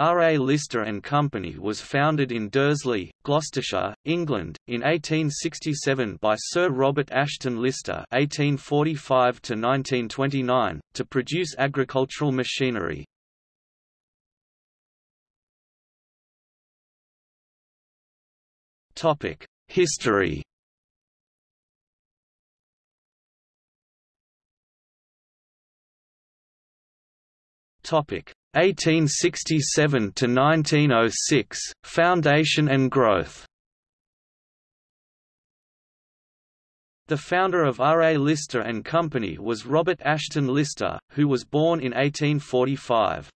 R. A. Lister and Company was founded in Dursley, Gloucestershire, England, in 1867 by Sir Robert Ashton Lister (1845–1929) to produce agricultural machinery. Topic: History. Topic: 1867 to 1906 Foundation and growth. The founder of R. A. Lister and Company was Robert Ashton Lister, who was born in 1845.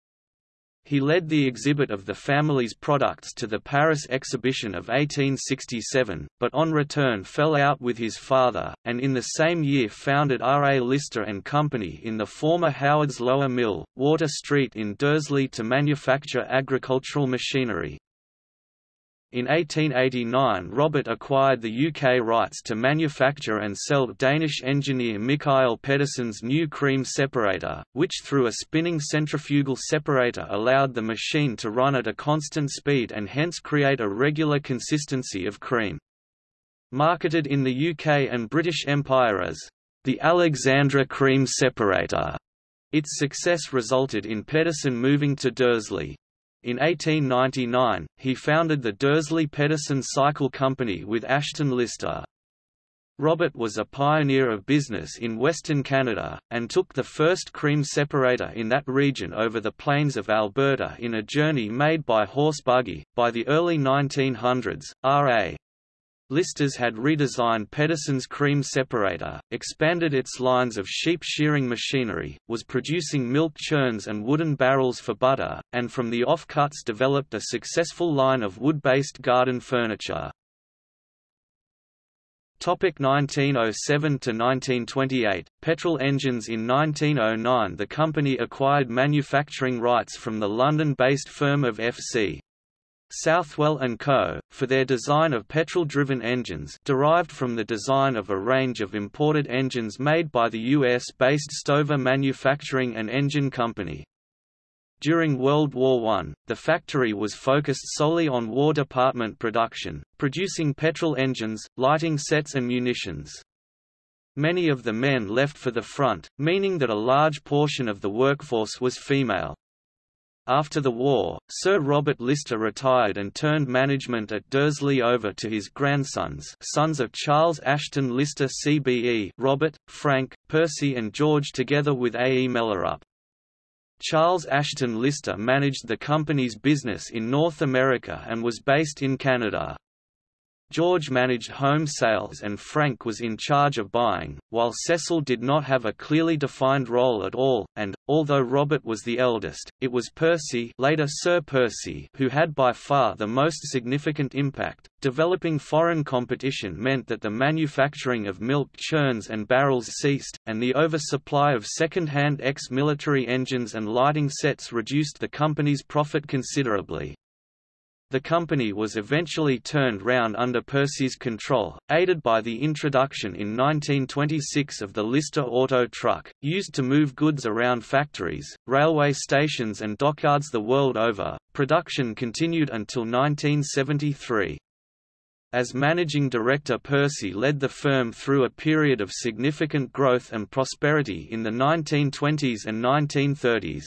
He led the exhibit of the family's products to the Paris exhibition of 1867, but on return fell out with his father, and in the same year founded R. A. Lister and Company in the former Howard's Lower Mill, Water Street in Dursley to manufacture agricultural machinery. In 1889 Robert acquired the UK rights to manufacture and sell Danish engineer Mikael Pedersen's new cream separator, which through a spinning centrifugal separator allowed the machine to run at a constant speed and hence create a regular consistency of cream. Marketed in the UK and British Empire as the Alexandra cream separator, its success resulted in Pedersen moving to Dursley. In 1899, he founded the Dursley Pedersen Cycle Company with Ashton Lister. Robert was a pioneer of business in Western Canada, and took the first cream separator in that region over the plains of Alberta in a journey made by horse buggy. By the early 1900s, R.A. Listers had redesigned Pedersen's cream separator, expanded its lines of sheep shearing machinery, was producing milk churns and wooden barrels for butter, and from the offcuts developed a successful line of wood-based garden furniture. 1907 to 1928 Petrol engines in 1909 the company acquired manufacturing rights from the London-based firm of F.C. Southwell & Co., for their design of petrol-driven engines derived from the design of a range of imported engines made by the U.S.-based Stover Manufacturing and Engine Company. During World War I, the factory was focused solely on War Department production, producing petrol engines, lighting sets and munitions. Many of the men left for the front, meaning that a large portion of the workforce was female. After the war, Sir Robert Lister retired and turned management at Dursley over to his grandsons sons of Charles Ashton Lister CBE Robert, Frank, Percy and George together with A. E. Mellerup. Charles Ashton Lister managed the company's business in North America and was based in Canada. George managed home sales and Frank was in charge of buying, while Cecil did not have a clearly defined role at all, and, although Robert was the eldest, it was Percy, later Sir Percy who had by far the most significant impact. Developing foreign competition meant that the manufacturing of milk churns and barrels ceased, and the oversupply of second-hand ex-military engines and lighting sets reduced the company's profit considerably. The company was eventually turned round under Percy's control, aided by the introduction in 1926 of the Lister Auto Truck, used to move goods around factories, railway stations and dockyards the world over. Production continued until 1973. As managing director Percy led the firm through a period of significant growth and prosperity in the 1920s and 1930s.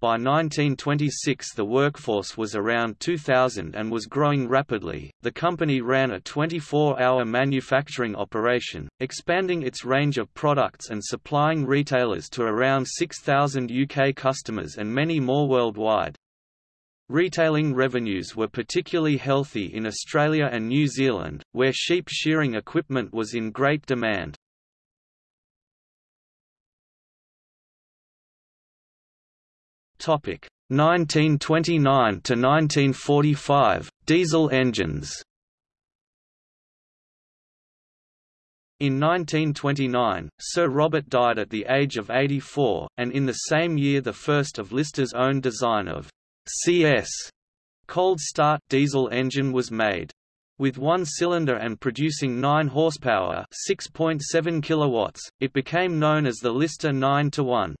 By 1926 the workforce was around 2,000 and was growing rapidly. The company ran a 24-hour manufacturing operation, expanding its range of products and supplying retailers to around 6,000 UK customers and many more worldwide. Retailing revenues were particularly healthy in Australia and New Zealand, where sheep shearing equipment was in great demand. Topic 1929 to 1945 diesel engines. In 1929, Sir Robert died at the age of 84, and in the same year the first of Lister's own design of CS cold start diesel engine was made. With one cylinder and producing 9 horsepower, 6.7 kilowatts, it became known as the Lister 9 to 1.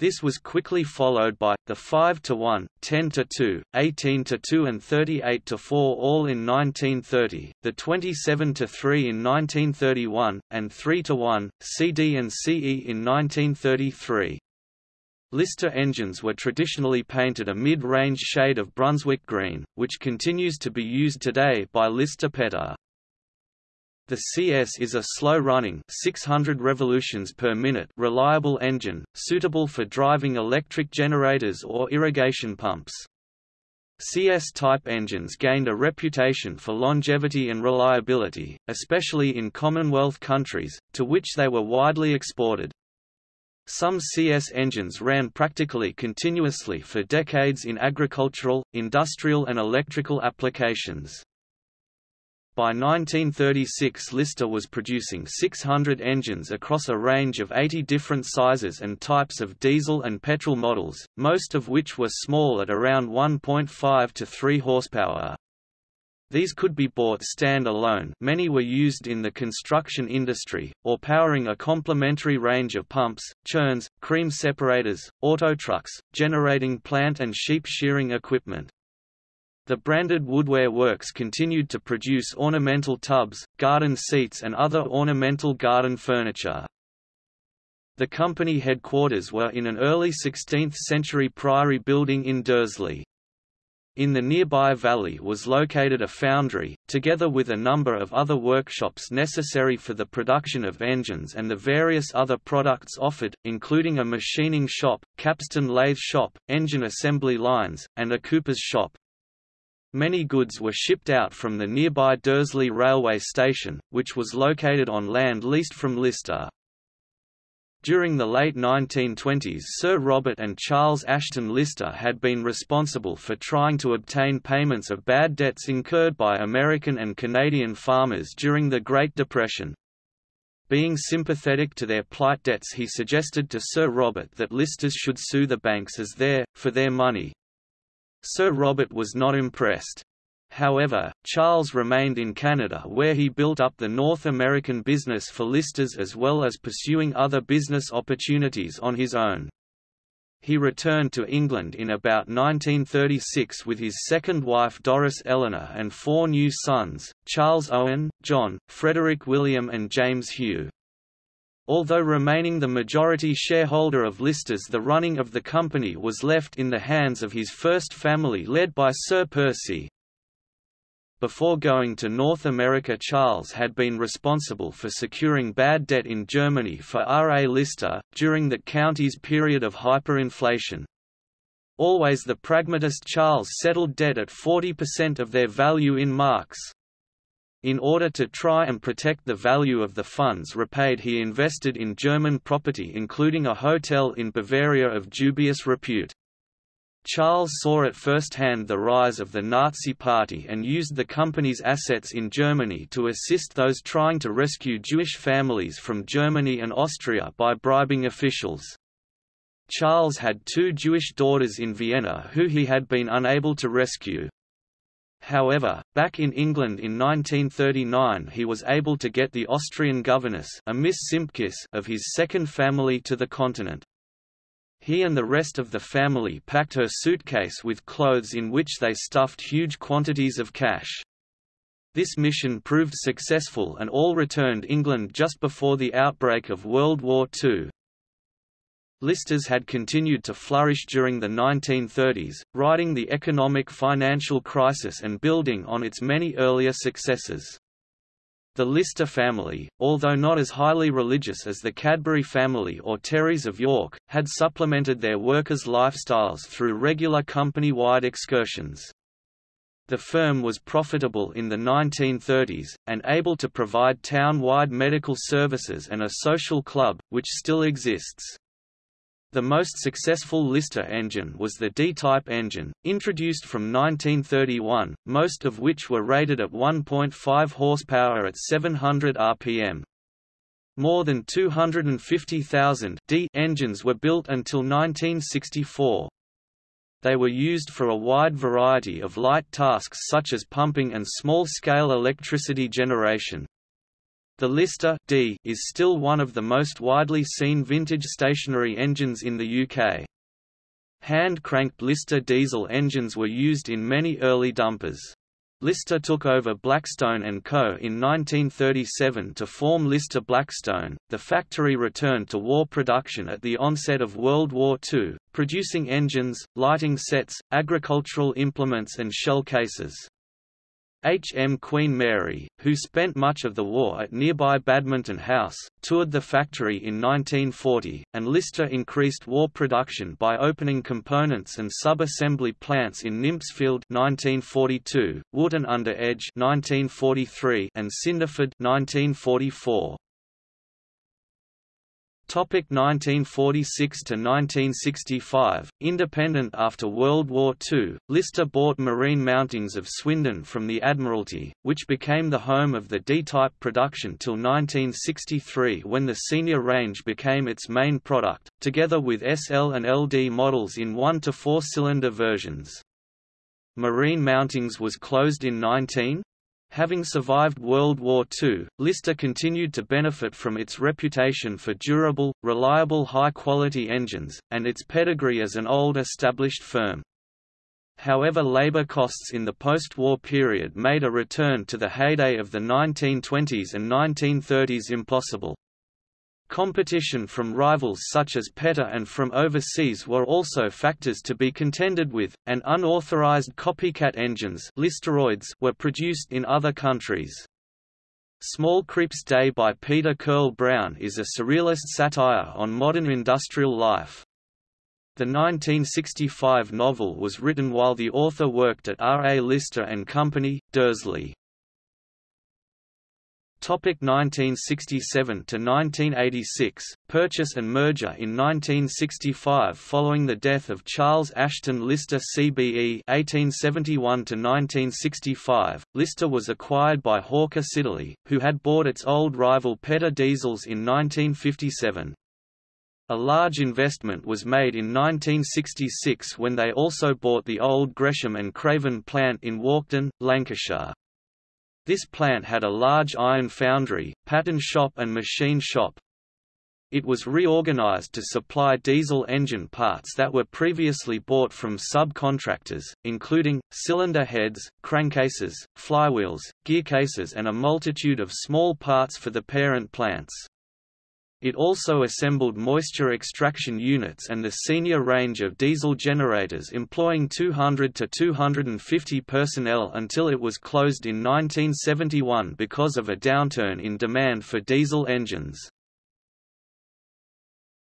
This was quickly followed by, the 5 to 1, 10 to 2, 18 to 2 and 38 to 4 all in 1930, the 27 to 3 in 1931, and 3 to 1, CD and CE in 1933. Lister engines were traditionally painted a mid-range shade of Brunswick green, which continues to be used today by Lister Petter. The CS is a slow-running 600 revolutions per minute reliable engine, suitable for driving electric generators or irrigation pumps. CS-type engines gained a reputation for longevity and reliability, especially in Commonwealth countries, to which they were widely exported. Some CS engines ran practically continuously for decades in agricultural, industrial and electrical applications. By 1936 Lister was producing 600 engines across a range of 80 different sizes and types of diesel and petrol models, most of which were small at around 1.5 to 3 horsepower. These could be bought stand-alone many were used in the construction industry, or powering a complementary range of pumps, churns, cream separators, auto trucks, generating plant and sheep shearing equipment. The branded woodware works continued to produce ornamental tubs, garden seats and other ornamental garden furniture. The company headquarters were in an early 16th-century priory building in Dursley. In the nearby valley was located a foundry, together with a number of other workshops necessary for the production of engines and the various other products offered, including a machining shop, capstan lathe shop, engine assembly lines, and a cooper's shop. Many goods were shipped out from the nearby Dursley railway station, which was located on land leased from Lister. During the late 1920s Sir Robert and Charles Ashton Lister had been responsible for trying to obtain payments of bad debts incurred by American and Canadian farmers during the Great Depression. Being sympathetic to their plight debts he suggested to Sir Robert that Listers should sue the banks as their, for their money, Sir Robert was not impressed. However, Charles remained in Canada where he built up the North American business for listers as well as pursuing other business opportunities on his own. He returned to England in about 1936 with his second wife Doris Eleanor and four new sons, Charles Owen, John, Frederick William and James Hugh. Although remaining the majority shareholder of Listers the running of the company was left in the hands of his first family led by Sir Percy. Before going to North America Charles had been responsible for securing bad debt in Germany for R. A. Lister, during the county's period of hyperinflation. Always the pragmatist Charles settled debt at 40% of their value in marks. In order to try and protect the value of the funds repaid he invested in German property including a hotel in Bavaria of dubious repute. Charles saw at first hand the rise of the Nazi Party and used the company's assets in Germany to assist those trying to rescue Jewish families from Germany and Austria by bribing officials. Charles had two Jewish daughters in Vienna who he had been unable to rescue. However, back in England in 1939 he was able to get the Austrian governess a Miss Simpkiss of his second family to the continent. He and the rest of the family packed her suitcase with clothes in which they stuffed huge quantities of cash. This mission proved successful and all returned England just before the outbreak of World War II. Listers had continued to flourish during the 1930s, riding the economic financial crisis and building on its many earlier successes. The Lister family, although not as highly religious as the Cadbury family or Terrys of York, had supplemented their workers' lifestyles through regular company-wide excursions. The firm was profitable in the 1930s, and able to provide town-wide medical services and a social club, which still exists. The most successful Lister engine was the D-type engine, introduced from 1931, most of which were rated at 1.5 horsepower at 700 rpm. More than 250,000 D engines were built until 1964. They were used for a wide variety of light tasks such as pumping and small-scale electricity generation. The Lister D is still one of the most widely seen vintage stationary engines in the UK. Hand-cranked Lister diesel engines were used in many early dumpers. Lister took over Blackstone & Co. in 1937 to form Lister Blackstone. The factory returned to war production at the onset of World War II, producing engines, lighting sets, agricultural implements and shell cases. H. M. Queen Mary, who spent much of the war at nearby Badminton House, toured the factory in 1940, and Lister increased war production by opening components and sub-assembly plants in Nympsfield 1942, Wotton under Edge 1943, and Cinderford 1944. Topic 1946 to 1965. Independent after World War II, Lister bought marine mountings of Swindon from the Admiralty, which became the home of the D-type production till 1963 when the senior range became its main product, together with SL and LD models in 1 to 4 cylinder versions. Marine Mountings was closed in 19 Having survived World War II, Lister continued to benefit from its reputation for durable, reliable high-quality engines, and its pedigree as an old established firm. However labor costs in the post-war period made a return to the heyday of the 1920s and 1930s impossible. Competition from rivals such as Petter and from overseas were also factors to be contended with, and unauthorized copycat engines listeroids were produced in other countries. Small Creeps Day by Peter Currell Brown is a surrealist satire on modern industrial life. The 1965 novel was written while the author worked at R. A. Lister and Company, Dursley. Topic 1967 to 1986 Purchase and merger in 1965 following the death of Charles Ashton Lister CBE 1871 to 1965 Lister was acquired by Hawker Siddeley who had bought its old rival Petter diesels in 1957 a large investment was made in 1966 when they also bought the old Gresham and Craven plant in Walkden, Lancashire. This plant had a large iron foundry, pattern shop and machine shop. It was reorganized to supply diesel engine parts that were previously bought from subcontractors, including, cylinder heads, crankcases, flywheels, gearcases and a multitude of small parts for the parent plants. It also assembled moisture extraction units and the senior range of diesel generators employing 200 to 250 personnel until it was closed in 1971 because of a downturn in demand for diesel engines.